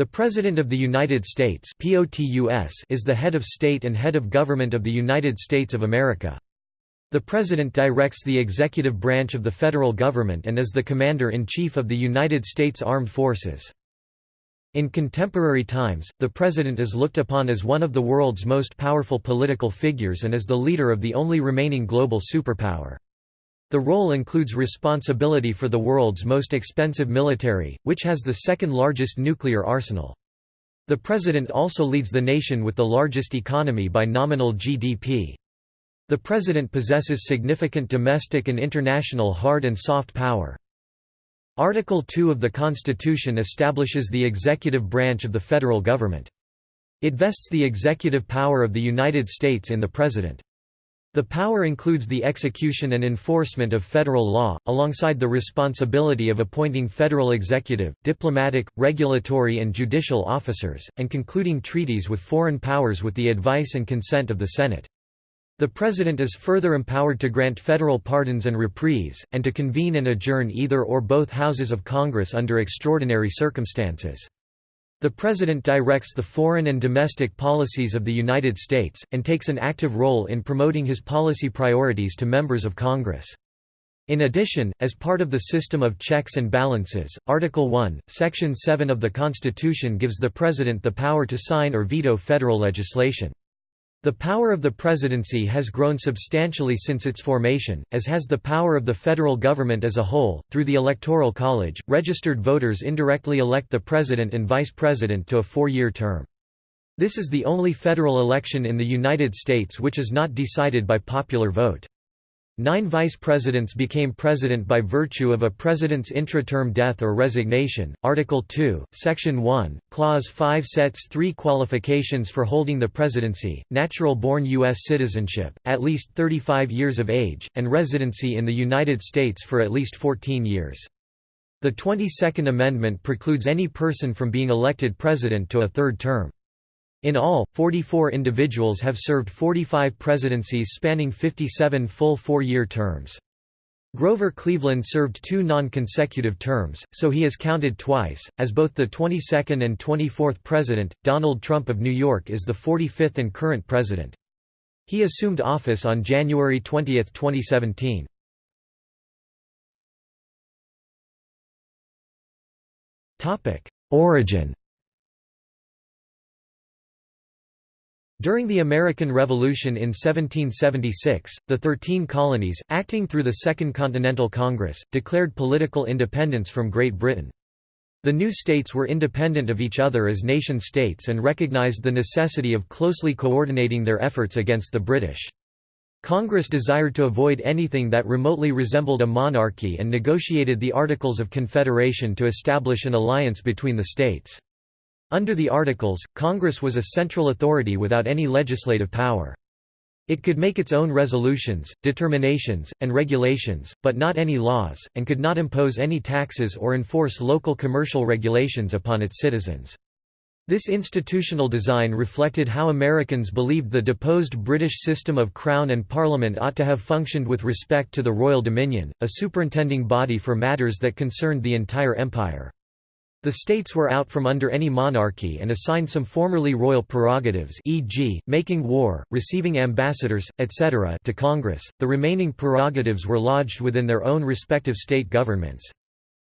The President of the United States is the head of state and head of government of the United States of America. The President directs the executive branch of the federal government and is the Commander-in-Chief of the United States Armed Forces. In contemporary times, the President is looked upon as one of the world's most powerful political figures and as the leader of the only remaining global superpower. The role includes responsibility for the world's most expensive military, which has the second largest nuclear arsenal. The President also leads the nation with the largest economy by nominal GDP. The President possesses significant domestic and international hard and soft power. Article 2 of the Constitution establishes the executive branch of the federal government. It vests the executive power of the United States in the President. The power includes the execution and enforcement of federal law, alongside the responsibility of appointing federal executive, diplomatic, regulatory and judicial officers, and concluding treaties with foreign powers with the advice and consent of the Senate. The President is further empowered to grant federal pardons and reprieves, and to convene and adjourn either or both houses of Congress under extraordinary circumstances. The President directs the foreign and domestic policies of the United States, and takes an active role in promoting his policy priorities to members of Congress. In addition, as part of the system of checks and balances, Article 1, Section 7 of the Constitution gives the President the power to sign or veto federal legislation. The power of the presidency has grown substantially since its formation, as has the power of the federal government as a whole. Through the Electoral College, registered voters indirectly elect the president and vice president to a four year term. This is the only federal election in the United States which is not decided by popular vote. Nine vice presidents became president by virtue of a president's intra-term death or resignation. Article 2, Section 1, Clause 5 sets three qualifications for holding the presidency, natural-born U.S. citizenship, at least 35 years of age, and residency in the United States for at least 14 years. The 22nd Amendment precludes any person from being elected president to a third term. In all, 44 individuals have served 45 presidencies spanning 57 full four-year terms. Grover Cleveland served two non-consecutive terms, so he is counted twice, as both the 22nd and 24th president. Donald Trump of New York is the 45th and current president. He assumed office on January 20, 2017. Topic: Origin During the American Revolution in 1776, the Thirteen Colonies, acting through the Second Continental Congress, declared political independence from Great Britain. The new states were independent of each other as nation-states and recognized the necessity of closely coordinating their efforts against the British. Congress desired to avoid anything that remotely resembled a monarchy and negotiated the Articles of Confederation to establish an alliance between the states. Under the Articles, Congress was a central authority without any legislative power. It could make its own resolutions, determinations, and regulations, but not any laws, and could not impose any taxes or enforce local commercial regulations upon its citizens. This institutional design reflected how Americans believed the deposed British system of Crown and Parliament ought to have functioned with respect to the royal dominion, a superintending body for matters that concerned the entire empire. The states were out from under any monarchy and assigned some formerly royal prerogatives e.g., making war, receiving ambassadors, etc. to Congress, the remaining prerogatives were lodged within their own respective state governments.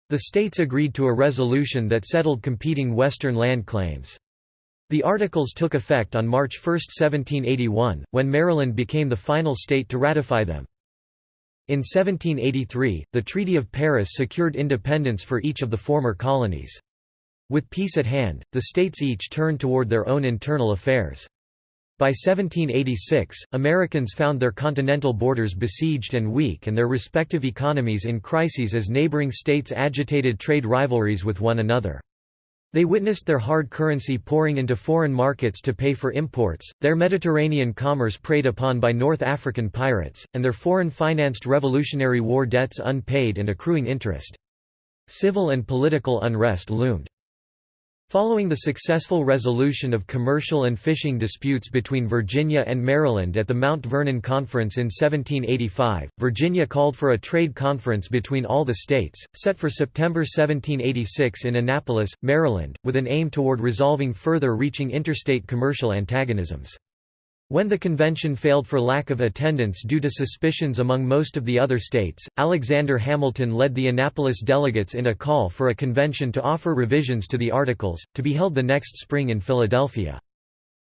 The states agreed to a resolution that settled competing Western land claims. The Articles took effect on March 1, 1781, when Maryland became the final state to ratify them. In 1783, the Treaty of Paris secured independence for each of the former colonies. With peace at hand, the states each turned toward their own internal affairs. By 1786, Americans found their continental borders besieged and weak and their respective economies in crises as neighboring states agitated trade rivalries with one another. They witnessed their hard currency pouring into foreign markets to pay for imports, their Mediterranean commerce preyed upon by North African pirates, and their foreign-financed Revolutionary War debts unpaid and accruing interest. Civil and political unrest loomed. Following the successful resolution of commercial and fishing disputes between Virginia and Maryland at the Mount Vernon Conference in 1785, Virginia called for a trade conference between all the states, set for September 1786 in Annapolis, Maryland, with an aim toward resolving further reaching interstate commercial antagonisms. When the convention failed for lack of attendance due to suspicions among most of the other states, Alexander Hamilton led the Annapolis delegates in a call for a convention to offer revisions to the Articles, to be held the next spring in Philadelphia.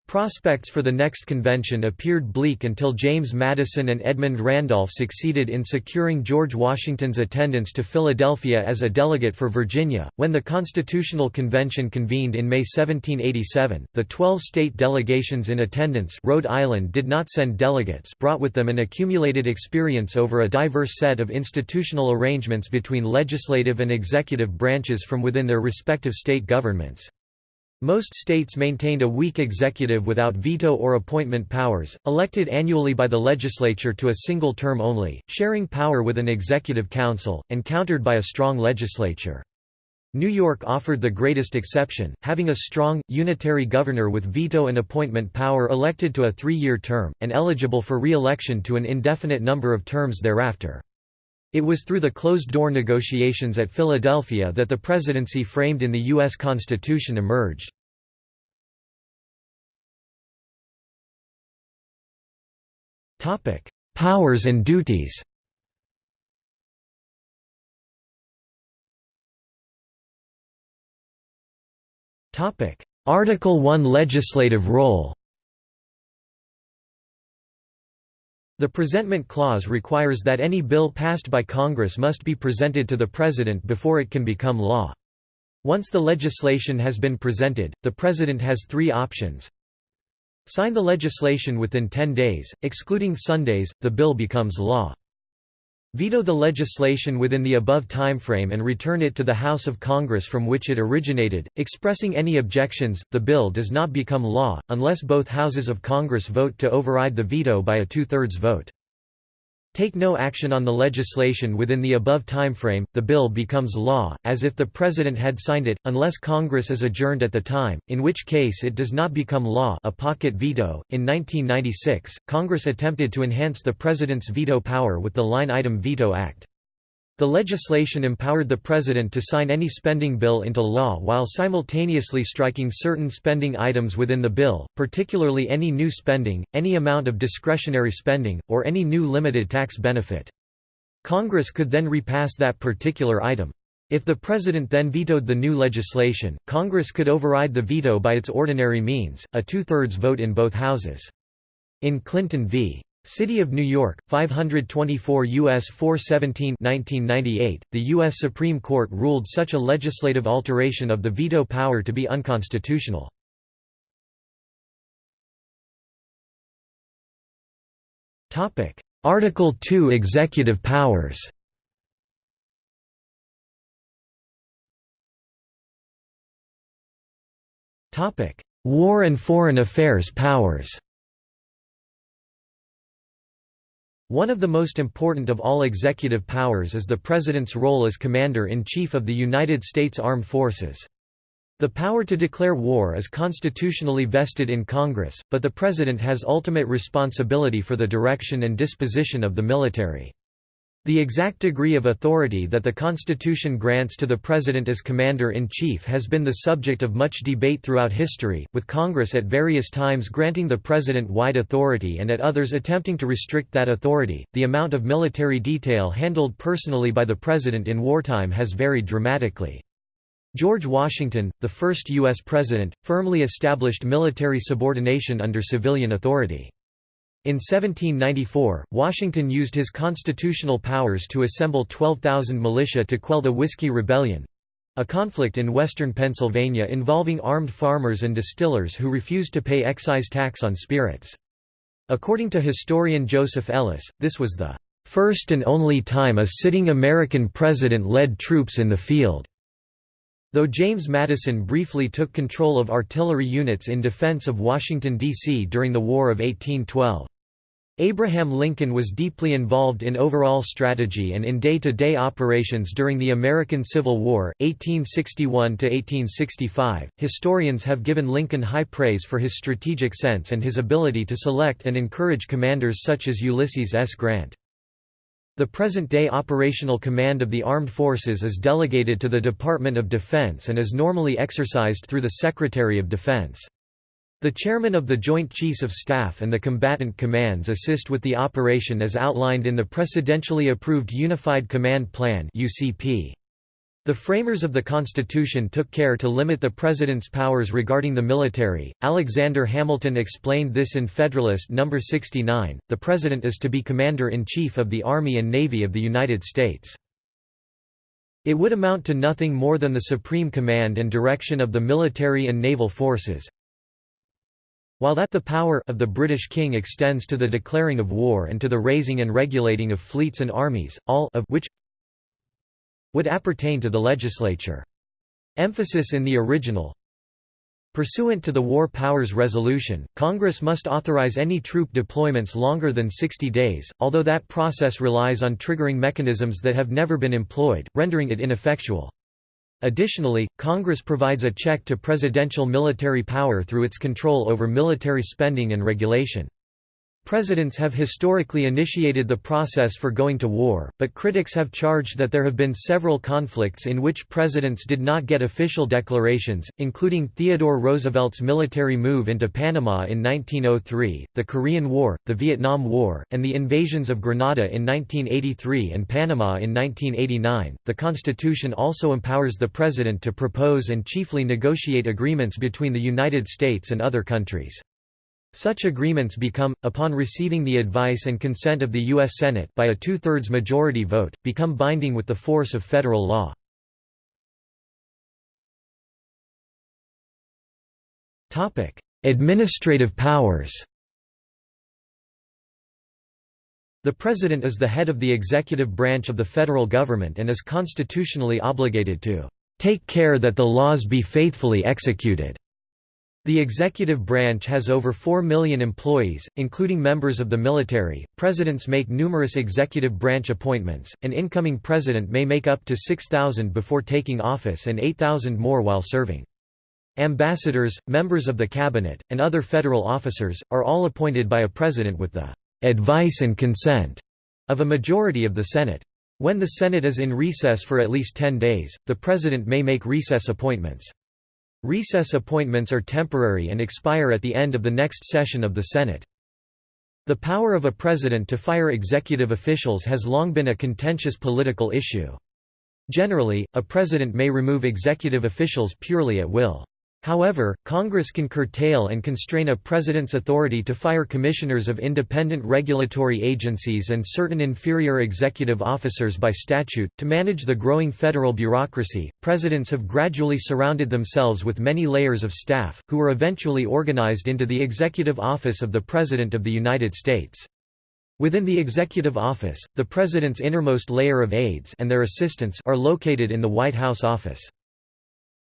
Prospects for the next convention appeared bleak until James Madison and Edmund Randolph succeeded in securing George Washington's attendance to Philadelphia as a delegate for Virginia. When the Constitutional Convention convened in May 1787, the 12 state delegations in attendance Rhode Island did not send delegates brought with them an accumulated experience over a diverse set of institutional arrangements between legislative and executive branches from within their respective state governments. Most states maintained a weak executive without veto or appointment powers, elected annually by the legislature to a single term only, sharing power with an executive council, and countered by a strong legislature. New York offered the greatest exception, having a strong, unitary governor with veto and appointment power elected to a three-year term, and eligible for re-election to an indefinite number of terms thereafter. It was through the closed-door negotiations at Philadelphia that the presidency framed in the U.S. Constitution emerged. Powers and duties Article 1 Legislative role The Presentment Clause requires that any bill passed by Congress must be presented to the President before it can become law. Once the legislation has been presented, the President has three options. Sign the legislation within 10 days, excluding Sundays, the bill becomes law. Veto the legislation within the above timeframe and return it to the House of Congress from which it originated, expressing any objections, the bill does not become law, unless both houses of Congress vote to override the veto by a two-thirds vote. Take no action on the legislation within the above timeframe, the bill becomes law, as if the President had signed it, unless Congress is adjourned at the time, in which case it does not become law a pocket veto. In 1996, Congress attempted to enhance the President's veto power with the Line-Item Veto Act. The legislation empowered the President to sign any spending bill into law while simultaneously striking certain spending items within the bill, particularly any new spending, any amount of discretionary spending, or any new limited tax benefit. Congress could then repass that particular item. If the President then vetoed the new legislation, Congress could override the veto by its ordinary means, a two-thirds vote in both houses. In Clinton v. City of New York, 524 U.S. 417 1998, the U.S. Supreme Court ruled such a legislative alteration of the veto power to be unconstitutional. Article 2 Executive powers War and foreign affairs powers One of the most important of all executive powers is the President's role as Commander-in-Chief of the United States Armed Forces. The power to declare war is constitutionally vested in Congress, but the President has ultimate responsibility for the direction and disposition of the military. The exact degree of authority that the Constitution grants to the President as Commander-in-Chief has been the subject of much debate throughout history, with Congress at various times granting the President wide authority and at others attempting to restrict that authority. The amount of military detail handled personally by the President in wartime has varied dramatically. George Washington, the first U.S. President, firmly established military subordination under civilian authority. In 1794, Washington used his constitutional powers to assemble 12,000 militia to quell the Whiskey Rebellion—a conflict in western Pennsylvania involving armed farmers and distillers who refused to pay excise tax on spirits. According to historian Joseph Ellis, this was the first and only time a sitting American president led troops in the field. Though James Madison briefly took control of artillery units in defense of Washington, D.C. during the War of 1812. Abraham Lincoln was deeply involved in overall strategy and in day-to-day -day operations during the American Civil War, 1861–1865. Historians have given Lincoln high praise for his strategic sense and his ability to select and encourage commanders such as Ulysses S. Grant. The present-day operational command of the armed forces is delegated to the Department of Defense and is normally exercised through the Secretary of Defense. The chairman of the Joint Chiefs of Staff and the combatant commands assist with the operation as outlined in the precedentially approved Unified Command Plan UCP. The framers of the Constitution took care to limit the President's powers regarding the military. Alexander Hamilton explained this in Federalist No. 69 The President is to be Commander in Chief of the Army and Navy of the United States. It would amount to nothing more than the supreme command and direction of the military and naval forces, while that the power of the British King extends to the declaring of war and to the raising and regulating of fleets and armies, all of which would appertain to the legislature. Emphasis in the original Pursuant to the War Powers Resolution, Congress must authorize any troop deployments longer than 60 days, although that process relies on triggering mechanisms that have never been employed, rendering it ineffectual. Additionally, Congress provides a check to presidential military power through its control over military spending and regulation. Presidents have historically initiated the process for going to war, but critics have charged that there have been several conflicts in which presidents did not get official declarations, including Theodore Roosevelt's military move into Panama in 1903, the Korean War, the Vietnam War, and the invasions of Grenada in 1983 and Panama in 1989. The Constitution also empowers the president to propose and chiefly negotiate agreements between the United States and other countries. Such agreements become, upon receiving the advice and consent of the U.S. Senate by a two-thirds majority vote, become binding with the force of federal law. Administrative powers The President is the head of the executive branch of the federal government and is constitutionally obligated to "...take care that the laws be faithfully executed." The executive branch has over 4 million employees, including members of the military. Presidents make numerous executive branch appointments. An incoming president may make up to 6,000 before taking office and 8,000 more while serving. Ambassadors, members of the cabinet, and other federal officers, are all appointed by a president with the advice and consent of a majority of the Senate. When the Senate is in recess for at least 10 days, the president may make recess appointments. Recess appointments are temporary and expire at the end of the next session of the Senate. The power of a president to fire executive officials has long been a contentious political issue. Generally, a president may remove executive officials purely at will. However, Congress can curtail and constrain a president's authority to fire commissioners of independent regulatory agencies and certain inferior executive officers by statute. To manage the growing federal bureaucracy, presidents have gradually surrounded themselves with many layers of staff, who are eventually organized into the Executive Office of the President of the United States. Within the executive office, the president's innermost layer of aides and their assistants are located in the White House office.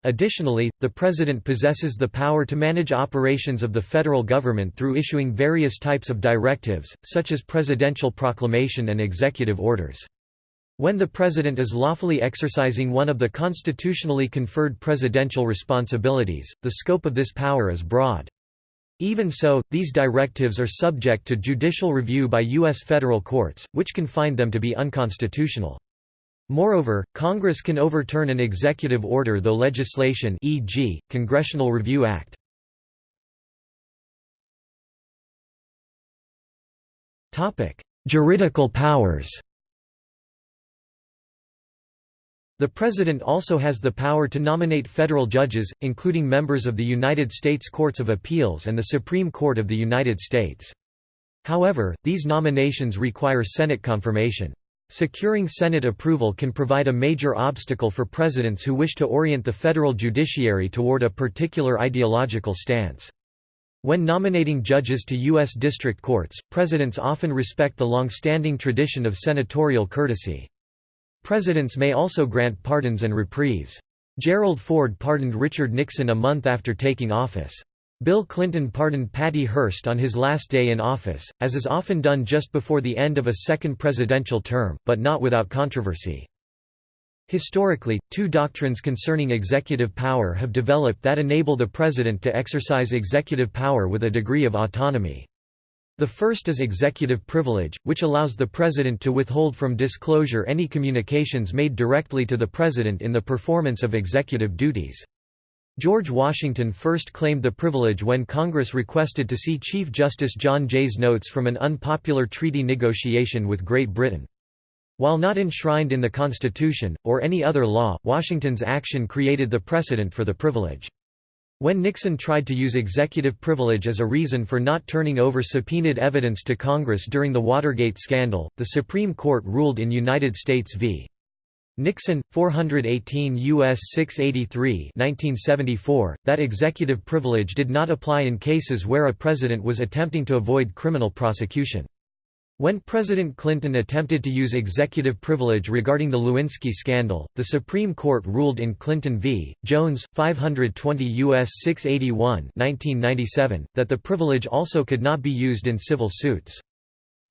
Additionally, the President possesses the power to manage operations of the federal government through issuing various types of directives, such as presidential proclamation and executive orders. When the President is lawfully exercising one of the constitutionally conferred presidential responsibilities, the scope of this power is broad. Even so, these directives are subject to judicial review by U.S. federal courts, which can find them to be unconstitutional. Moreover, Congress can overturn an executive order though legislation e.g., Congressional Review Act. Juridical powers The President also has the power to nominate federal judges, including members of the United States Courts of Appeals and the Supreme Court of the United States. However, these nominations require Senate confirmation. Securing Senate approval can provide a major obstacle for presidents who wish to orient the federal judiciary toward a particular ideological stance. When nominating judges to U.S. district courts, presidents often respect the long-standing tradition of senatorial courtesy. Presidents may also grant pardons and reprieves. Gerald Ford pardoned Richard Nixon a month after taking office. Bill Clinton pardoned Patty Hearst on his last day in office, as is often done just before the end of a second presidential term, but not without controversy. Historically, two doctrines concerning executive power have developed that enable the president to exercise executive power with a degree of autonomy. The first is executive privilege, which allows the president to withhold from disclosure any communications made directly to the president in the performance of executive duties. George Washington first claimed the privilege when Congress requested to see Chief Justice John Jay's notes from an unpopular treaty negotiation with Great Britain. While not enshrined in the Constitution, or any other law, Washington's action created the precedent for the privilege. When Nixon tried to use executive privilege as a reason for not turning over subpoenaed evidence to Congress during the Watergate scandal, the Supreme Court ruled in United States v. Nixon, 418 U.S. 683 1974, that executive privilege did not apply in cases where a president was attempting to avoid criminal prosecution. When President Clinton attempted to use executive privilege regarding the Lewinsky scandal, the Supreme Court ruled in Clinton v. Jones, 520 U.S. 681 1997, that the privilege also could not be used in civil suits.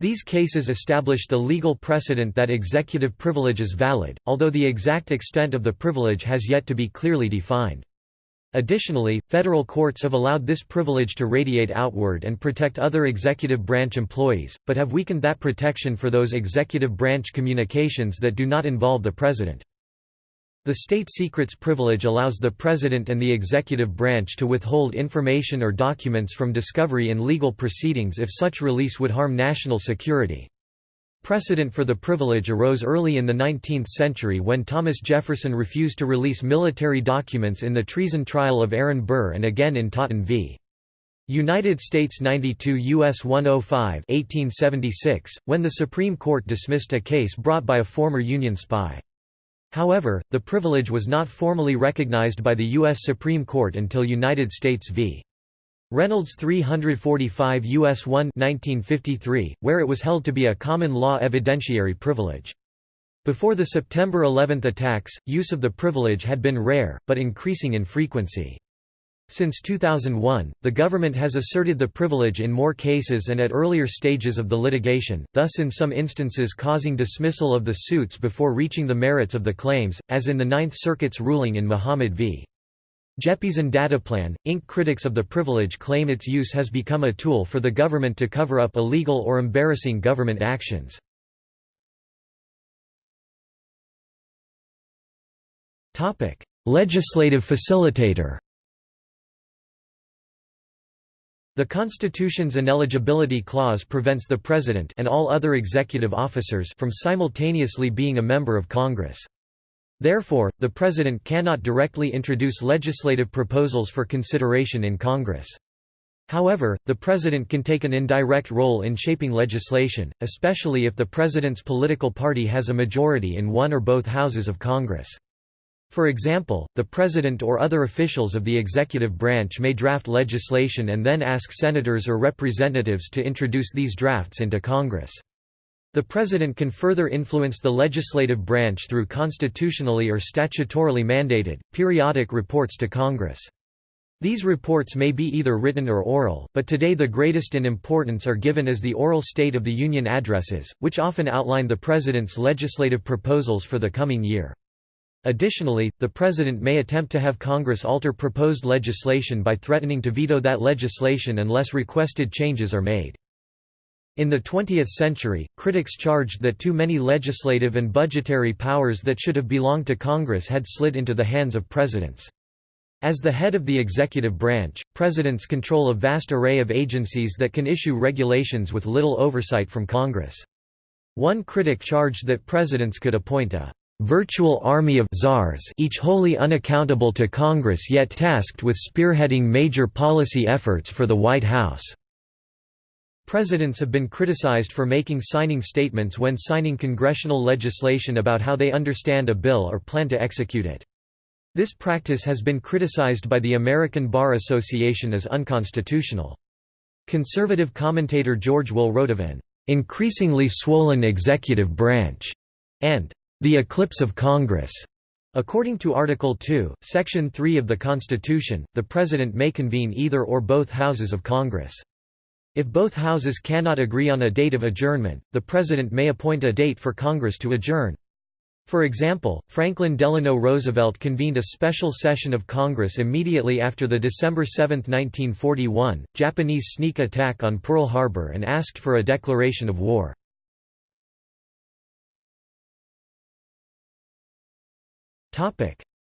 These cases established the legal precedent that executive privilege is valid, although the exact extent of the privilege has yet to be clearly defined. Additionally, federal courts have allowed this privilege to radiate outward and protect other executive branch employees, but have weakened that protection for those executive branch communications that do not involve the president. The state secrets privilege allows the president and the executive branch to withhold information or documents from discovery in legal proceedings if such release would harm national security. Precedent for the privilege arose early in the 19th century when Thomas Jefferson refused to release military documents in the treason trial of Aaron Burr and again in Totten v. United States 92 U.S. 105 1876, when the Supreme Court dismissed a case brought by a former Union spy. However, the privilege was not formally recognized by the U.S. Supreme Court until United States v. Reynolds 345 U.S. 1 1953, where it was held to be a common law evidentiary privilege. Before the September 11 attacks, use of the privilege had been rare, but increasing in frequency. Since 2001, the government has asserted the privilege in more cases and at earlier stages of the litigation, thus in some instances causing dismissal of the suits before reaching the merits of the claims, as in the Ninth Circuit's ruling in Mohamed v. Jeppesen Dataplan, Inc. Critics of the privilege claim its use has become a tool for the government to cover up illegal or embarrassing government actions. Legislative facilitator The Constitution's ineligibility clause prevents the President and all other executive officers from simultaneously being a member of Congress. Therefore, the President cannot directly introduce legislative proposals for consideration in Congress. However, the President can take an indirect role in shaping legislation, especially if the President's political party has a majority in one or both houses of Congress. For example, the President or other officials of the executive branch may draft legislation and then ask senators or representatives to introduce these drafts into Congress. The President can further influence the legislative branch through constitutionally or statutorily mandated, periodic reports to Congress. These reports may be either written or oral, but today the greatest in importance are given as the oral State of the Union addresses, which often outline the President's legislative proposals for the coming year. Additionally, the President may attempt to have Congress alter proposed legislation by threatening to veto that legislation unless requested changes are made. In the 20th century, critics charged that too many legislative and budgetary powers that should have belonged to Congress had slid into the hands of presidents. As the head of the executive branch, presidents control a vast array of agencies that can issue regulations with little oversight from Congress. One critic charged that presidents could appoint a virtual army of czars each wholly unaccountable to Congress yet tasked with spearheading major policy efforts for the White House. Presidents have been criticized for making signing statements when signing congressional legislation about how they understand a bill or plan to execute it. This practice has been criticized by the American Bar Association as unconstitutional. Conservative commentator George Will wrote of an increasingly swollen executive branch and the eclipse of Congress According to Article 2, Section 3 of the Constitution, the President may convene either or both houses of Congress. If both houses cannot agree on a date of adjournment, the President may appoint a date for Congress to adjourn. For example, Franklin Delano Roosevelt convened a special session of Congress immediately after the December 7, 1941, Japanese sneak attack on Pearl Harbor and asked for a declaration of war.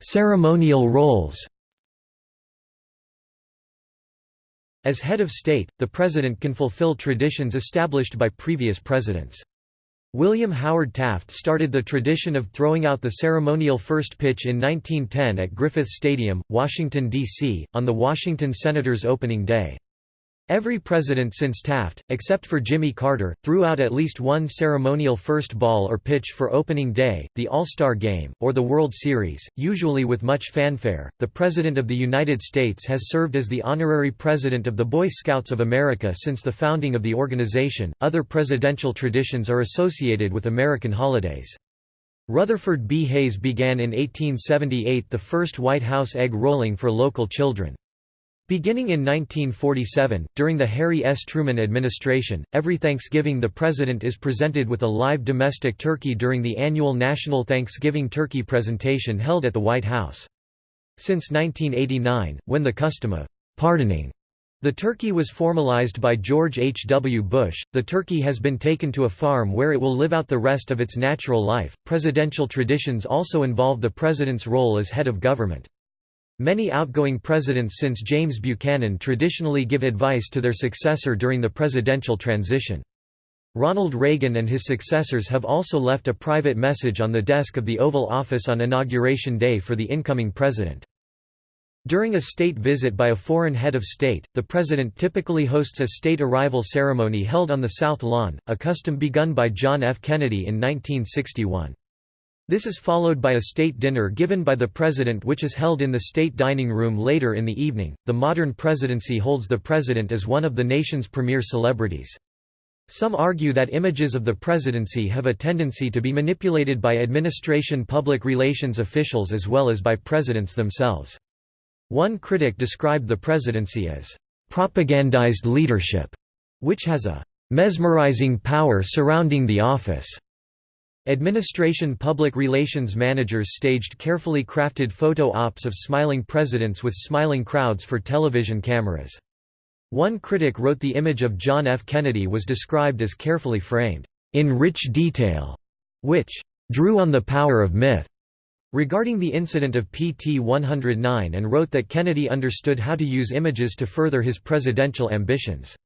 Ceremonial roles As head of state, the president can fulfill traditions established by previous presidents. William Howard Taft started the tradition of throwing out the ceremonial first pitch in 1910 at Griffith Stadium, Washington, D.C., on the Washington Senators' opening day. Every president since Taft, except for Jimmy Carter, threw out at least one ceremonial first ball or pitch for opening day, the All-Star Game, or the World Series, usually with much fanfare. The President of the United States has served as the honorary president of the Boy Scouts of America since the founding of the organization. Other presidential traditions are associated with American holidays. Rutherford B. Hayes began in 1878 the first White House egg rolling for local children. Beginning in 1947, during the Harry S. Truman administration, every Thanksgiving the President is presented with a live domestic turkey during the annual National Thanksgiving Turkey presentation held at the White House. Since 1989, when the custom of «pardoning» the turkey was formalized by George H. W. Bush, the turkey has been taken to a farm where it will live out the rest of its natural life. Presidential traditions also involve the President's role as head of government. Many outgoing presidents since James Buchanan traditionally give advice to their successor during the presidential transition. Ronald Reagan and his successors have also left a private message on the desk of the Oval Office on Inauguration Day for the incoming president. During a state visit by a foreign head of state, the president typically hosts a state arrival ceremony held on the South Lawn, a custom begun by John F. Kennedy in 1961. This is followed by a state dinner given by the president which is held in the state dining room later in the evening. The modern presidency holds the president as one of the nation's premier celebrities. Some argue that images of the presidency have a tendency to be manipulated by administration public relations officials as well as by presidents themselves. One critic described the presidency as propagandized leadership, which has a mesmerizing power surrounding the office. Administration public relations managers staged carefully crafted photo ops of smiling presidents with smiling crowds for television cameras. One critic wrote the image of John F. Kennedy was described as carefully framed, in rich detail, which drew on the power of myth regarding the incident of PT 109 and wrote that Kennedy understood how to use images to further his presidential ambitions.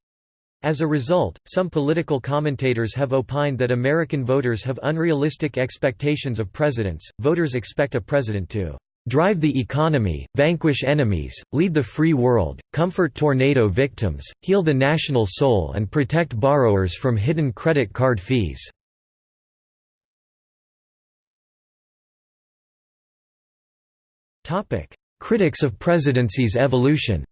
As a result, some political commentators have opined that American voters have unrealistic expectations of presidents. Voters expect a president to drive the economy, vanquish enemies, lead the free world, comfort tornado victims, heal the national soul, and protect borrowers from hidden credit card fees. Critics of presidency's evolution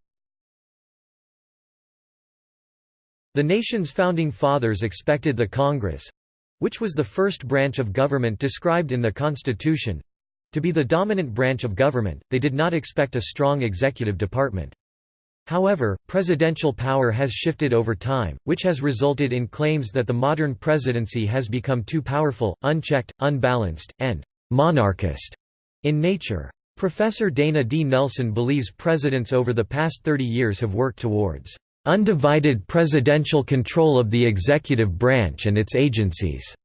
The nation's founding fathers expected the Congress—which was the first branch of government described in the Constitution—to be the dominant branch of government, they did not expect a strong executive department. However, presidential power has shifted over time, which has resulted in claims that the modern presidency has become too powerful, unchecked, unbalanced, and «monarchist» in nature. Professor Dana D. Nelson believes presidents over the past 30 years have worked towards undivided presidential control of the executive branch and its agencies."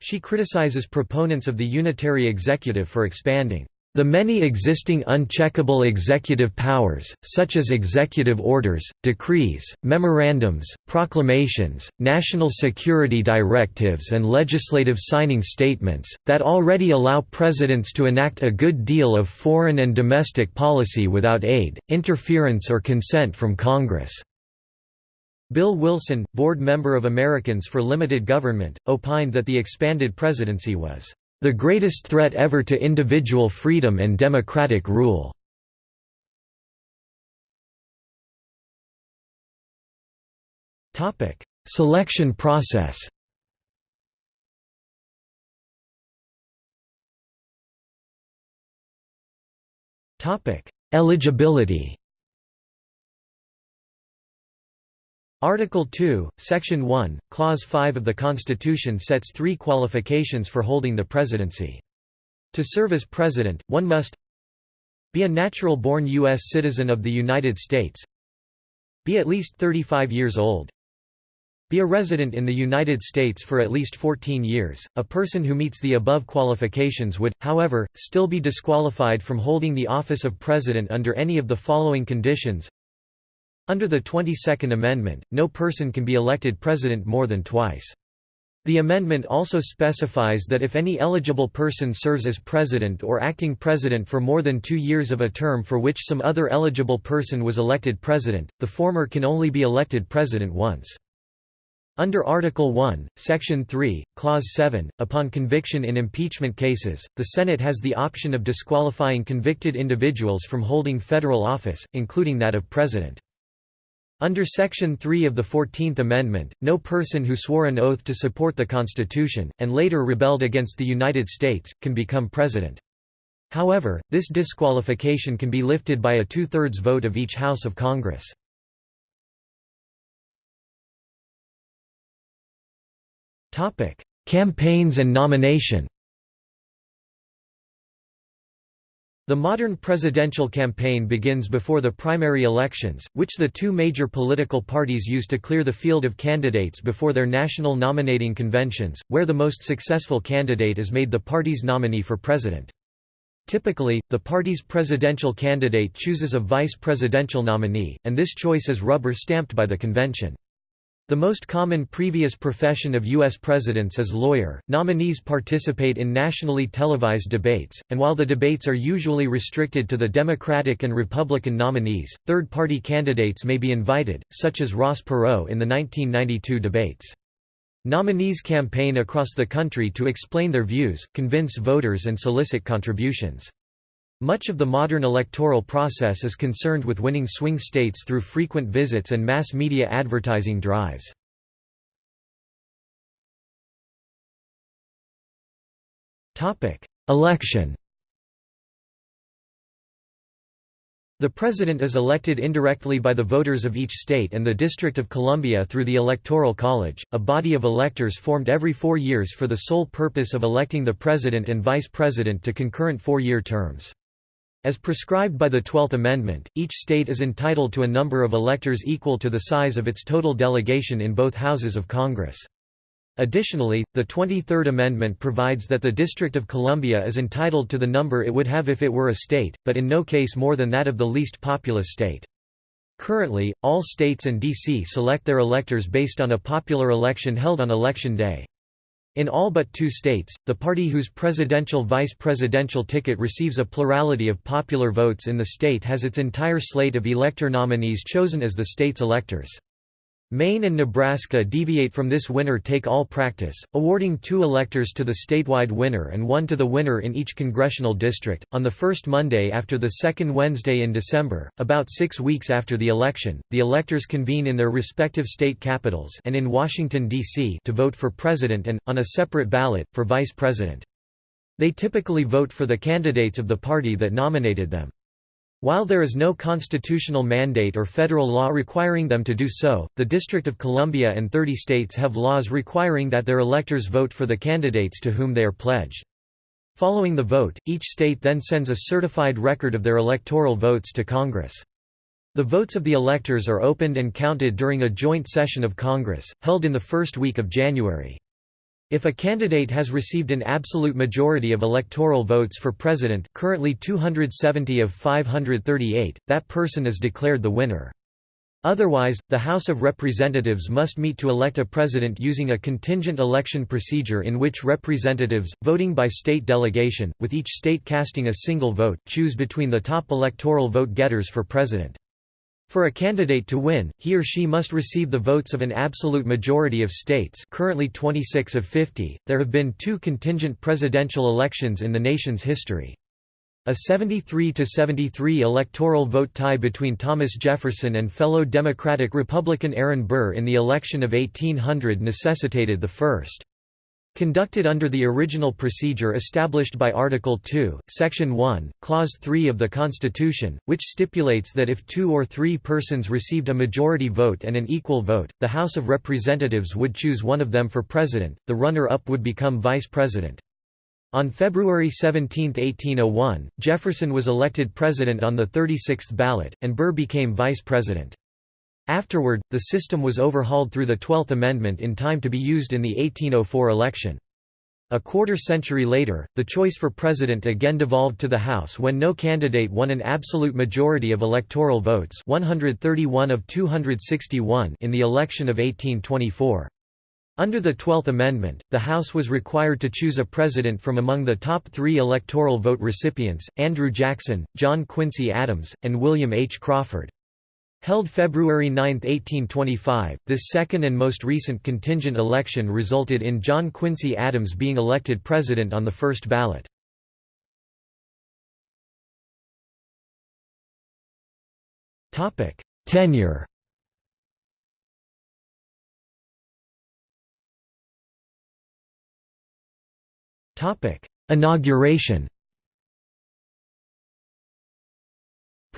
She criticizes proponents of the unitary executive for expanding the many existing uncheckable executive powers, such as executive orders, decrees, memorandums, proclamations, national security directives and legislative signing statements, that already allow presidents to enact a good deal of foreign and domestic policy without aid, interference or consent from Congress. Bill Wilson, board member of Americans for Limited Government, opined that the expanded presidency was the greatest threat ever to individual freedom and democratic rule. Topic: Selection process Topic: Eligibility Article 2, Section 1, Clause 5 of the Constitution sets three qualifications for holding the presidency. To serve as president, one must be a natural-born U.S. citizen of the United States be at least 35 years old be a resident in the United States for at least 14 years. A person who meets the above qualifications would, however, still be disqualified from holding the office of president under any of the following conditions under the 22nd Amendment, no person can be elected president more than twice. The amendment also specifies that if any eligible person serves as president or acting president for more than two years of a term for which some other eligible person was elected president, the former can only be elected president once. Under Article 1, Section 3, Clause 7, upon conviction in impeachment cases, the Senate has the option of disqualifying convicted individuals from holding federal office, including that of president. Under Section 3 of the Fourteenth Amendment, no person who swore an oath to support the Constitution, and later rebelled against the United States, can become president. However, this disqualification can be lifted by a two-thirds vote of each House of Congress. Campaigns and nomination The modern presidential campaign begins before the primary elections, which the two major political parties use to clear the field of candidates before their national nominating conventions, where the most successful candidate is made the party's nominee for president. Typically, the party's presidential candidate chooses a vice presidential nominee, and this choice is rubber-stamped by the convention. The most common previous profession of U.S. presidents is lawyer. Nominees participate in nationally televised debates, and while the debates are usually restricted to the Democratic and Republican nominees, third party candidates may be invited, such as Ross Perot in the 1992 debates. Nominees campaign across the country to explain their views, convince voters, and solicit contributions. Much of the modern electoral process is concerned with winning swing states through frequent visits and mass media advertising drives. Election The President is elected indirectly by the voters of each state and the District of Columbia through the Electoral College, a body of electors formed every four years for the sole purpose of electing the President and Vice President to concurrent four-year terms. As prescribed by the Twelfth Amendment, each state is entitled to a number of electors equal to the size of its total delegation in both houses of Congress. Additionally, the 23rd Amendment provides that the District of Columbia is entitled to the number it would have if it were a state, but in no case more than that of the least populous state. Currently, all states and D.C. select their electors based on a popular election held on Election Day. In all but two states, the party whose presidential-vice presidential ticket receives a plurality of popular votes in the state has its entire slate of elector nominees chosen as the state's electors. Maine and Nebraska deviate from this winner-take-all practice, awarding two electors to the statewide winner and one to the winner in each congressional district. On the first Monday after the second Wednesday in December, about six weeks after the election, the electors convene in their respective state capitals and in Washington, D.C. to vote for president and, on a separate ballot, for vice president. They typically vote for the candidates of the party that nominated them. While there is no constitutional mandate or federal law requiring them to do so, the District of Columbia and 30 states have laws requiring that their electors vote for the candidates to whom they are pledged. Following the vote, each state then sends a certified record of their electoral votes to Congress. The votes of the electors are opened and counted during a joint session of Congress, held in the first week of January. If a candidate has received an absolute majority of electoral votes for president currently 270 of 538, that person is declared the winner. Otherwise, the House of Representatives must meet to elect a president using a contingent election procedure in which representatives, voting by state delegation, with each state casting a single vote, choose between the top electoral vote getters for president. For a candidate to win, he or she must receive the votes of an absolute majority of states currently 26 of 50. There have been two contingent presidential elections in the nation's history. A 73–73 electoral vote tie between Thomas Jefferson and fellow Democratic Republican Aaron Burr in the election of 1800 necessitated the first. Conducted under the original procedure established by Article 2, Section 1, Clause 3 of the Constitution, which stipulates that if two or three persons received a majority vote and an equal vote, the House of Representatives would choose one of them for president, the runner-up would become vice president. On February 17, 1801, Jefferson was elected president on the 36th ballot, and Burr became vice president. Afterward, the system was overhauled through the Twelfth Amendment in time to be used in the 1804 election. A quarter century later, the choice for president again devolved to the House when no candidate won an absolute majority of electoral votes 131 of 261 in the election of 1824. Under the Twelfth Amendment, the House was required to choose a president from among the top three electoral vote recipients, Andrew Jackson, John Quincy Adams, and William H. Crawford. Held February 9, 1825, this second and most recent contingent election resulted in John Quincy Adams being elected president on the first ballot. Tenure. Inauguration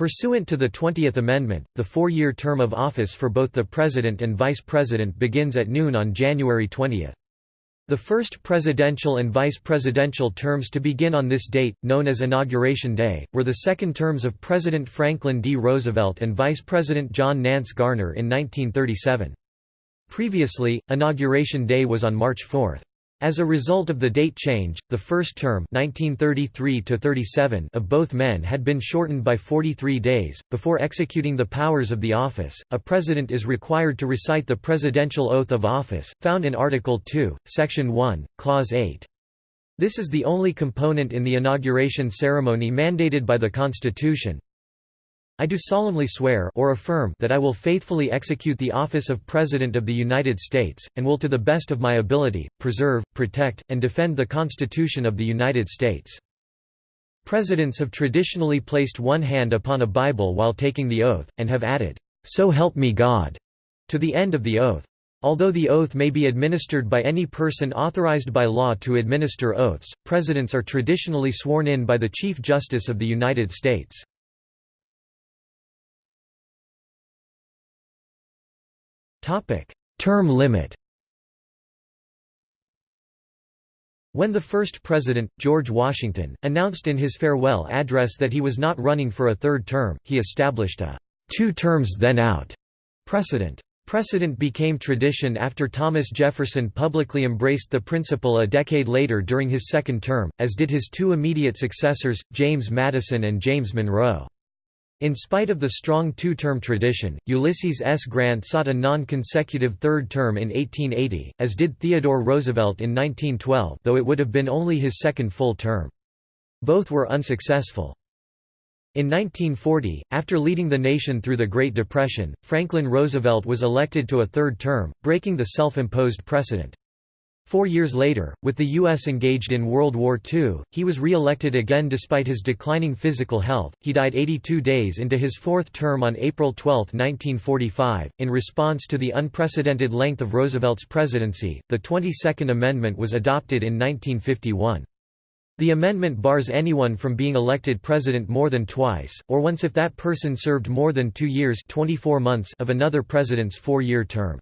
Pursuant to the Twentieth Amendment, the four-year term of office for both the President and Vice President begins at noon on January 20. The first presidential and vice presidential terms to begin on this date, known as Inauguration Day, were the second terms of President Franklin D. Roosevelt and Vice President John Nance Garner in 1937. Previously, Inauguration Day was on March 4. As a result of the date change, the first term 1933 of both men had been shortened by 43 days. Before executing the powers of the office, a president is required to recite the presidential oath of office, found in Article 2, Section 1, Clause 8. This is the only component in the inauguration ceremony mandated by the Constitution, I do solemnly swear or affirm that I will faithfully execute the office of President of the United States, and will to the best of my ability, preserve, protect, and defend the Constitution of the United States. Presidents have traditionally placed one hand upon a Bible while taking the oath, and have added, "'So help me God' to the end of the oath. Although the oath may be administered by any person authorized by law to administer oaths, presidents are traditionally sworn in by the Chief Justice of the United States. Topic: Term limit. When the first president, George Washington, announced in his farewell address that he was not running for a third term, he established a two terms then out precedent. Precedent became tradition after Thomas Jefferson publicly embraced the principle a decade later during his second term, as did his two immediate successors, James Madison and James Monroe. In spite of the strong two-term tradition, Ulysses S. Grant sought a non-consecutive third term in 1880, as did Theodore Roosevelt in 1912 though it would have been only his second full term. Both were unsuccessful. In 1940, after leading the nation through the Great Depression, Franklin Roosevelt was elected to a third term, breaking the self-imposed precedent. Four years later, with the U.S. engaged in World War II, he was re-elected again despite his declining physical health. He died 82 days into his fourth term on April 12, 1945. In response to the unprecedented length of Roosevelt's presidency, the 22nd Amendment was adopted in 1951. The amendment bars anyone from being elected president more than twice, or once if that person served more than two years 24 months of another president's four-year term.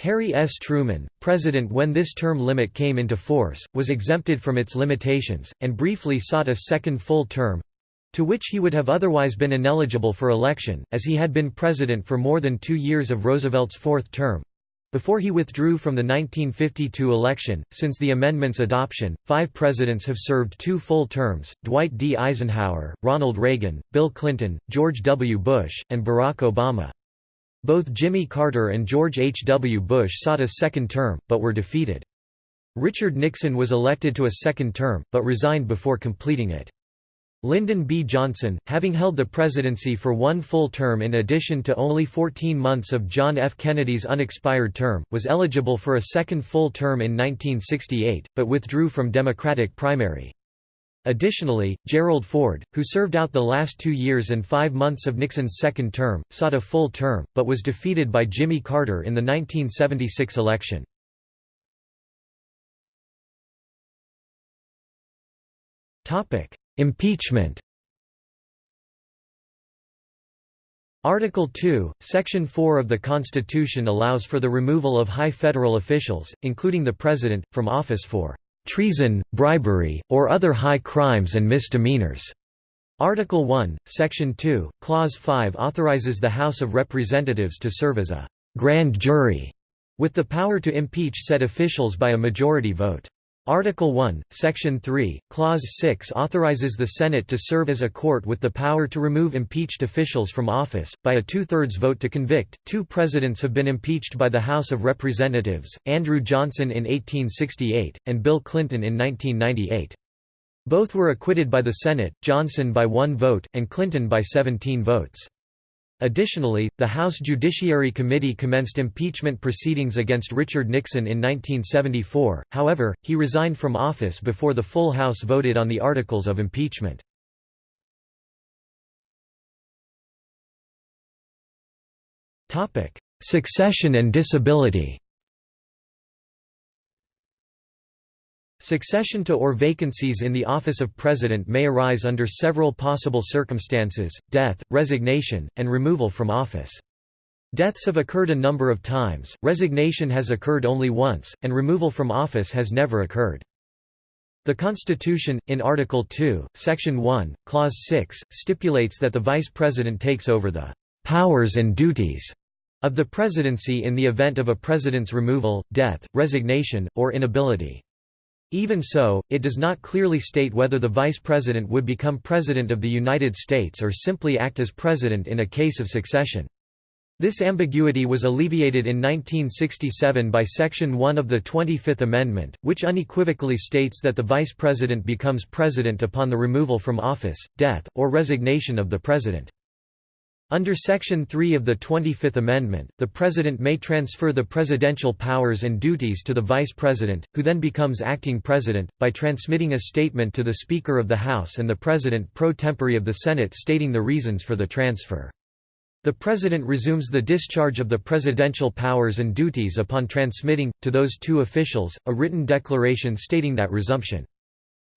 Harry S. Truman, president when this term limit came into force, was exempted from its limitations, and briefly sought a second full term—to which he would have otherwise been ineligible for election, as he had been president for more than two years of Roosevelt's fourth term. Before he withdrew from the 1952 election, since the amendment's adoption, five presidents have served two full terms, Dwight D. Eisenhower, Ronald Reagan, Bill Clinton, George W. Bush, and Barack Obama. Both Jimmy Carter and George H. W. Bush sought a second term, but were defeated. Richard Nixon was elected to a second term, but resigned before completing it. Lyndon B. Johnson, having held the presidency for one full term in addition to only 14 months of John F. Kennedy's unexpired term, was eligible for a second full term in 1968, but withdrew from Democratic primary. Additionally, Gerald Ford, who served out the last two years and five months of Nixon's second term, sought a full term, but was defeated by Jimmy Carter in the 1976 election. Impeachment Article 2, Section 4 of the Constitution allows for the removal of high federal officials, including the President, from office for "...treason, bribery, or other high crimes and misdemeanors." Article 1, Section 2, Clause 5 authorizes the House of Representatives to serve as a «grand jury» with the power to impeach said officials by a majority vote. Article 1, Section 3, Clause 6 authorizes the Senate to serve as a court with the power to remove impeached officials from office, by a two-thirds vote to convict. Two presidents have been impeached by the House of Representatives, Andrew Johnson in 1868, and Bill Clinton in 1998. Both were acquitted by the Senate, Johnson by one vote, and Clinton by 17 votes. Additionally, the House Judiciary Committee commenced impeachment proceedings against Richard Nixon in 1974, however, he resigned from office before the full House voted on the articles of impeachment. Succession and disability Succession to or vacancies in the office of President may arise under several possible circumstances, death, resignation, and removal from office. Deaths have occurred a number of times, resignation has occurred only once, and removal from office has never occurred. The Constitution, in Article 2, Section 1, Clause 6, stipulates that the Vice President takes over the "...powers and duties." of the presidency in the event of a president's removal, death, resignation, or inability. Even so, it does not clearly state whether the vice president would become president of the United States or simply act as president in a case of succession. This ambiguity was alleviated in 1967 by Section 1 of the 25th Amendment, which unequivocally states that the vice president becomes president upon the removal from office, death, or resignation of the president. Under Section 3 of the 25th Amendment, the President may transfer the presidential powers and duties to the Vice President, who then becomes acting President, by transmitting a statement to the Speaker of the House and the President pro tempore of the Senate stating the reasons for the transfer. The President resumes the discharge of the presidential powers and duties upon transmitting, to those two officials, a written declaration stating that resumption.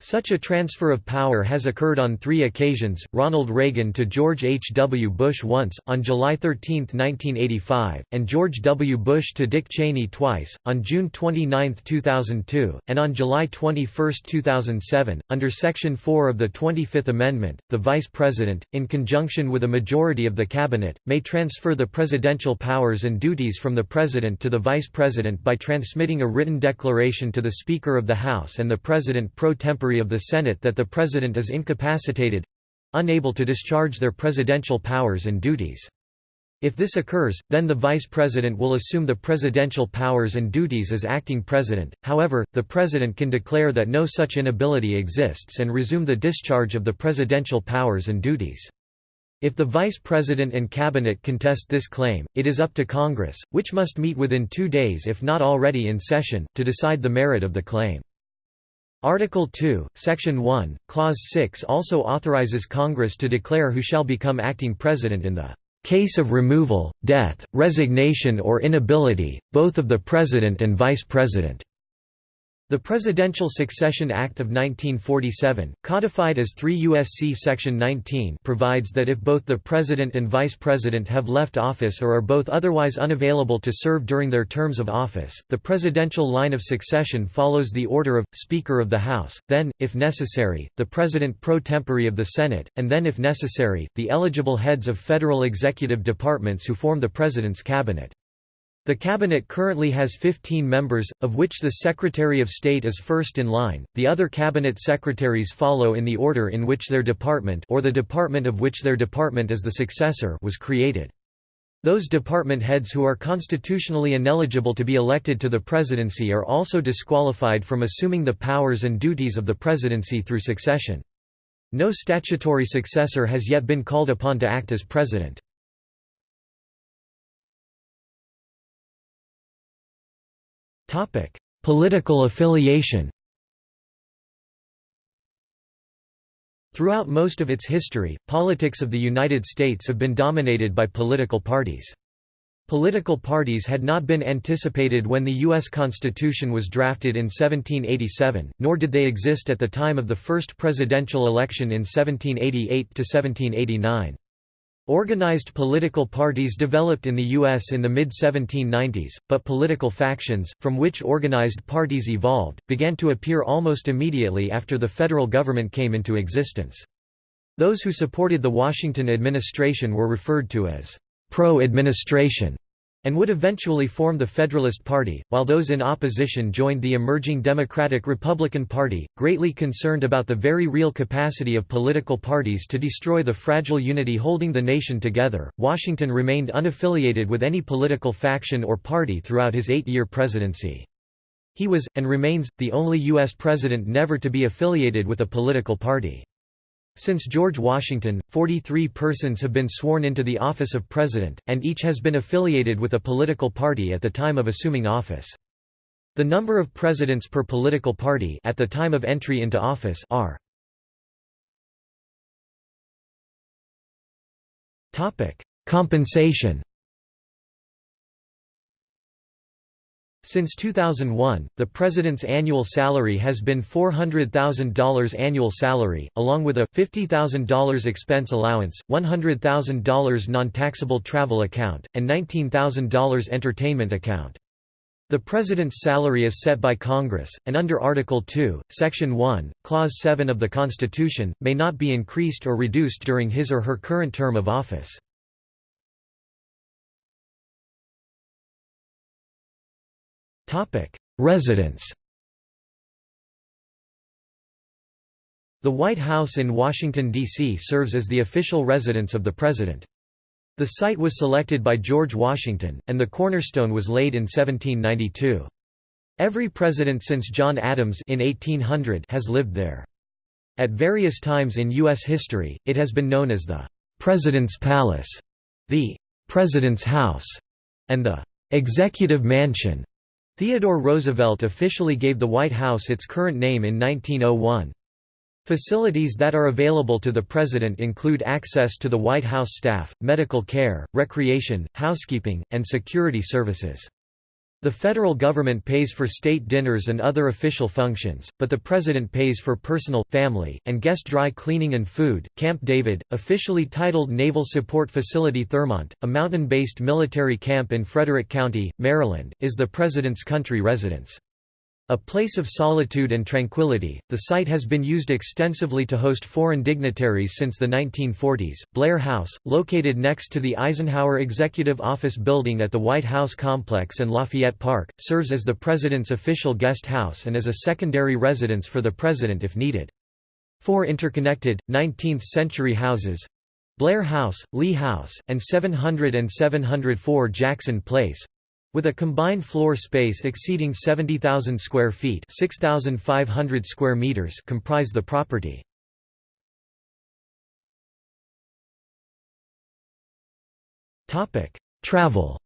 Such a transfer of power has occurred on three occasions, Ronald Reagan to George H. W. Bush once, on July 13, 1985, and George W. Bush to Dick Cheney twice, on June 29, 2002, and on July 21, 2007. Under Section 4 of the 25th Amendment, the Vice President, in conjunction with a majority of the Cabinet, may transfer the presidential powers and duties from the President to the Vice President by transmitting a written declaration to the Speaker of the House and the President pro tempore of the Senate that the President is incapacitated—unable to discharge their presidential powers and duties. If this occurs, then the Vice President will assume the presidential powers and duties as acting President, however, the President can declare that no such inability exists and resume the discharge of the presidential powers and duties. If the Vice President and Cabinet contest this claim, it is up to Congress, which must meet within two days if not already in session, to decide the merit of the claim. Article 2, Section 1, Clause 6 also authorizes Congress to declare who shall become acting president in the case of removal, death, resignation or inability, both of the President and Vice President. The Presidential Succession Act of 1947, codified as 3 U.S.C. Section 19 provides that if both the President and Vice President have left office or are both otherwise unavailable to serve during their terms of office, the presidential line of succession follows the order of, Speaker of the House, then, if necessary, the President pro tempore of the Senate, and then if necessary, the eligible heads of federal executive departments who form the President's cabinet. The cabinet currently has 15 members, of which the Secretary of State is first in line. The other cabinet secretaries follow in the order in which their department or the department of which their department is the successor was created. Those department heads who are constitutionally ineligible to be elected to the presidency are also disqualified from assuming the powers and duties of the presidency through succession. No statutory successor has yet been called upon to act as president. Political affiliation Throughout most of its history, politics of the United States have been dominated by political parties. Political parties had not been anticipated when the U.S. Constitution was drafted in 1787, nor did they exist at the time of the first presidential election in 1788–1789. Organized political parties developed in the U.S. in the mid-1790s, but political factions, from which organized parties evolved, began to appear almost immediately after the federal government came into existence. Those who supported the Washington administration were referred to as pro-administration and would eventually form the Federalist Party, while those in opposition joined the emerging Democratic-Republican Party, greatly concerned about the very real capacity of political parties to destroy the fragile unity holding the nation together. Washington remained unaffiliated with any political faction or party throughout his eight-year presidency. He was, and remains, the only U.S. president never to be affiliated with a political party. Since George Washington, 43 persons have been sworn into the office of president, and each has been affiliated with a political party at the time of assuming office. The number of presidents per political party at the time of entry into office are Compensation Since 2001, the President's annual salary has been $400,000 annual salary, along with a $50,000 expense allowance, $100,000 non-taxable travel account, and $19,000 entertainment account. The President's salary is set by Congress, and under Article 2, Section 1, Clause 7 of the Constitution, may not be increased or reduced during his or her current term of office. Residence The White House in Washington, D.C. serves as the official residence of the President. The site was selected by George Washington, and the cornerstone was laid in 1792. Every president since John Adams in 1800 has lived there. At various times in U.S. history, it has been known as the «President's Palace», the «President's House», and the «Executive Mansion». Theodore Roosevelt officially gave the White House its current name in 1901. Facilities that are available to the President include access to the White House staff, medical care, recreation, housekeeping, and security services. The federal government pays for state dinners and other official functions, but the president pays for personal, family, and guest dry cleaning and food. Camp David, officially titled Naval Support Facility Thurmont, a mountain-based military camp in Frederick County, Maryland, is the president's country residence. A place of solitude and tranquility, the site has been used extensively to host foreign dignitaries since the 1940s. Blair House, located next to the Eisenhower Executive Office building at the White House complex and Lafayette Park, serves as the president's official guest house and as a secondary residence for the president if needed. Four interconnected, 19th-century houses Blair House, Lee House, and 700 and 704 Jackson Place with a combined floor space exceeding 70,000 square feet 6,500 square meters comprise the property. Travel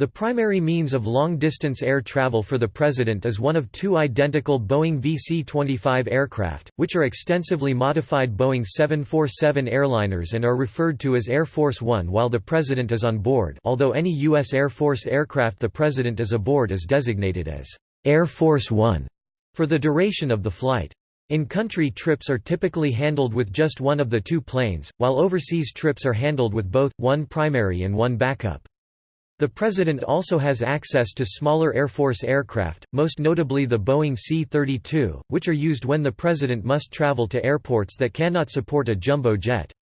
The primary means of long-distance air travel for the President is one of two identical Boeing VC-25 aircraft, which are extensively modified Boeing 747 airliners and are referred to as Air Force One while the President is on board although any U.S. Air Force aircraft the President is aboard is designated as Air Force One for the duration of the flight. In-country trips are typically handled with just one of the two planes, while overseas trips are handled with both, one primary and one backup. The President also has access to smaller Air Force aircraft, most notably the Boeing C-32, which are used when the President must travel to airports that cannot support a jumbo jet.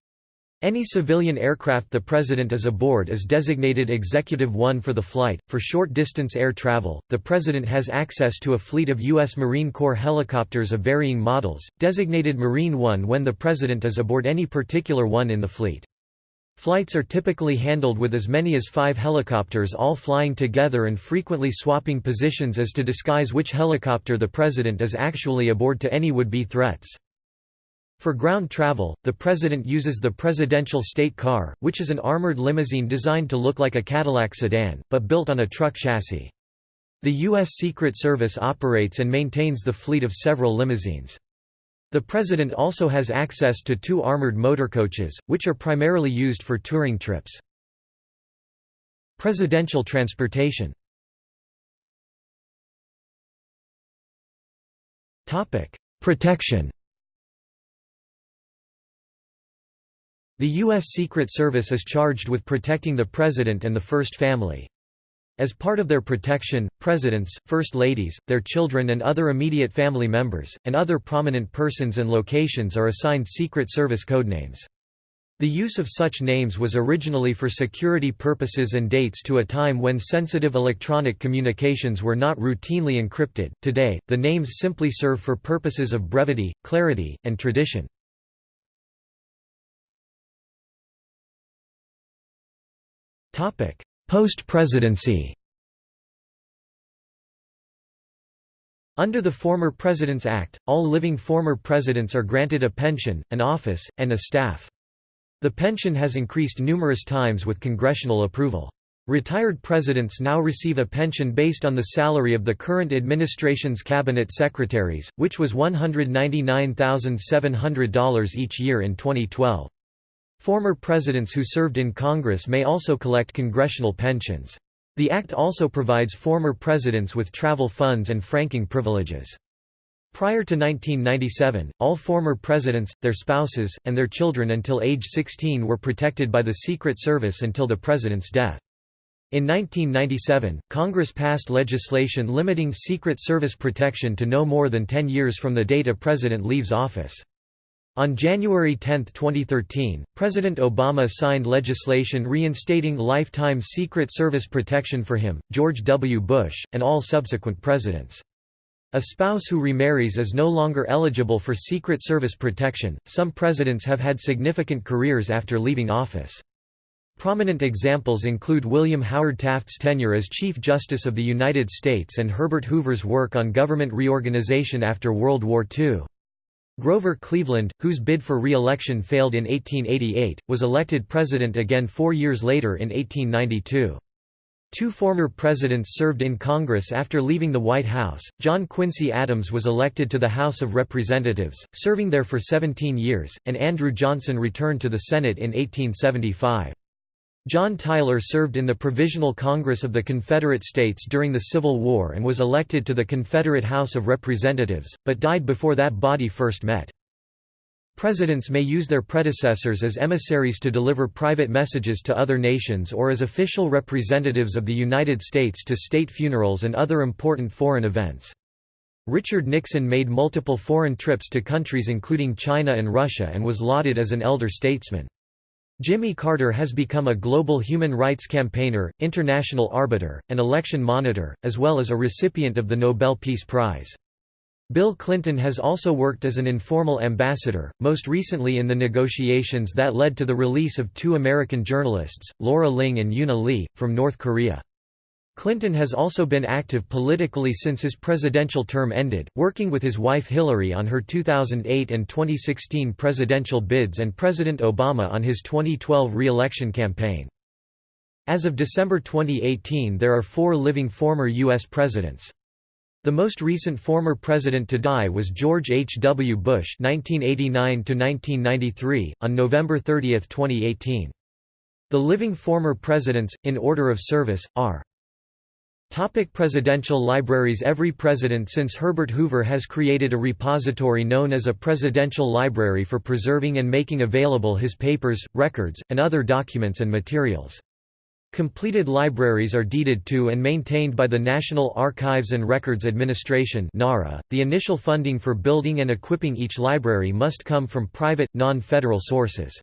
Any civilian aircraft the President is aboard is designated Executive One for the flight. For short distance air travel, the President has access to a fleet of U.S. Marine Corps helicopters of varying models, designated Marine One when the President is aboard any particular one in the fleet. Flights are typically handled with as many as five helicopters all flying together and frequently swapping positions as to disguise which helicopter the president is actually aboard to any would-be threats. For ground travel, the president uses the Presidential State Car, which is an armored limousine designed to look like a Cadillac sedan, but built on a truck chassis. The U.S. Secret Service operates and maintains the fleet of several limousines. The President also has access to two armored motorcoaches, which are primarily used for touring trips. Presidential transportation Protection The U.S. Secret Service is charged with protecting the President and the First Family. As part of their protection, presidents, first ladies, their children and other immediate family members, and other prominent persons and locations are assigned Secret Service codenames. The use of such names was originally for security purposes and dates to a time when sensitive electronic communications were not routinely encrypted. Today, the names simply serve for purposes of brevity, clarity, and tradition. Post-presidency Under the Former Presidents Act, all living former presidents are granted a pension, an office, and a staff. The pension has increased numerous times with congressional approval. Retired presidents now receive a pension based on the salary of the current administration's cabinet secretaries, which was $199,700 each year in 2012. Former presidents who served in Congress may also collect congressional pensions. The Act also provides former presidents with travel funds and franking privileges. Prior to 1997, all former presidents, their spouses, and their children until age 16 were protected by the Secret Service until the president's death. In 1997, Congress passed legislation limiting Secret Service protection to no more than 10 years from the date a president leaves office. On January 10, 2013, President Obama signed legislation reinstating lifetime Secret Service protection for him, George W. Bush, and all subsequent presidents. A spouse who remarries is no longer eligible for Secret Service protection. Some presidents have had significant careers after leaving office. Prominent examples include William Howard Taft's tenure as Chief Justice of the United States and Herbert Hoover's work on government reorganization after World War II. Grover Cleveland, whose bid for re-election failed in 1888, was elected president again four years later in 1892. Two former presidents served in Congress after leaving the White House. John Quincy Adams was elected to the House of Representatives, serving there for 17 years, and Andrew Johnson returned to the Senate in 1875. John Tyler served in the Provisional Congress of the Confederate States during the Civil War and was elected to the Confederate House of Representatives, but died before that body first met. Presidents may use their predecessors as emissaries to deliver private messages to other nations or as official representatives of the United States to state funerals and other important foreign events. Richard Nixon made multiple foreign trips to countries including China and Russia and was lauded as an elder statesman. Jimmy Carter has become a global human rights campaigner, international arbiter, and election monitor, as well as a recipient of the Nobel Peace Prize. Bill Clinton has also worked as an informal ambassador, most recently in the negotiations that led to the release of two American journalists, Laura Ling and Euna Lee, from North Korea. Clinton has also been active politically since his presidential term ended, working with his wife Hillary on her 2008 and 2016 presidential bids and President Obama on his 2012 re-election campaign. As of December 2018 there are four living former U.S. presidents. The most recent former president to die was George H. W. Bush 1989 on November 30, 2018. The living former presidents, in order of service, are Topic presidential libraries Every president since Herbert Hoover has created a repository known as a presidential library for preserving and making available his papers, records, and other documents and materials. Completed libraries are deeded to and maintained by the National Archives and Records Administration (NARA). The initial funding for building and equipping each library must come from private, non-federal sources.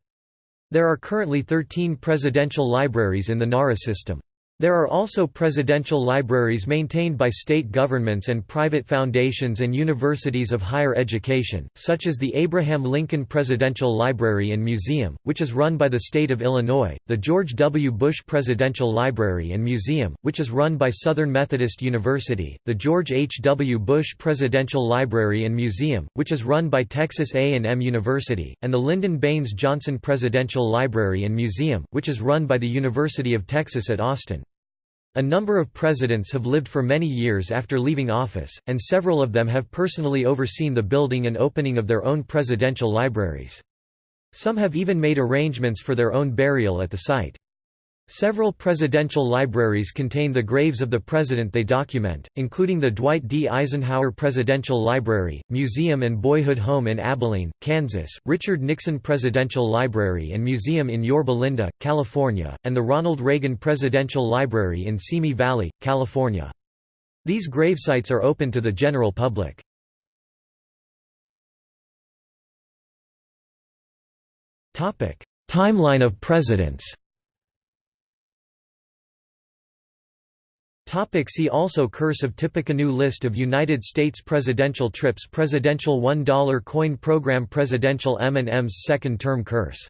There are currently 13 presidential libraries in the NARA system. There are also presidential libraries maintained by state governments and private foundations and universities of higher education, such as the Abraham Lincoln Presidential Library and Museum, which is run by the state of Illinois, the George W. Bush Presidential Library and Museum, which is run by Southern Methodist University, the George H. W. Bush Presidential Library and Museum, which is run by Texas A&M University, and the Lyndon Baines Johnson Presidential Library and Museum, which is run by the University of Texas at Austin. A number of presidents have lived for many years after leaving office, and several of them have personally overseen the building and opening of their own presidential libraries. Some have even made arrangements for their own burial at the site. Several presidential libraries contain the graves of the president they document, including the Dwight D. Eisenhower Presidential Library, Museum and Boyhood Home in Abilene, Kansas, Richard Nixon Presidential Library and Museum in Yorba Linda, California, and the Ronald Reagan Presidential Library in Simi Valley, California. These gravesites are open to the general public. Timeline of presidents Topic see also Curse of Tippecanoe List of United States presidential trips Presidential $1 coin program Presidential M&M's second term curse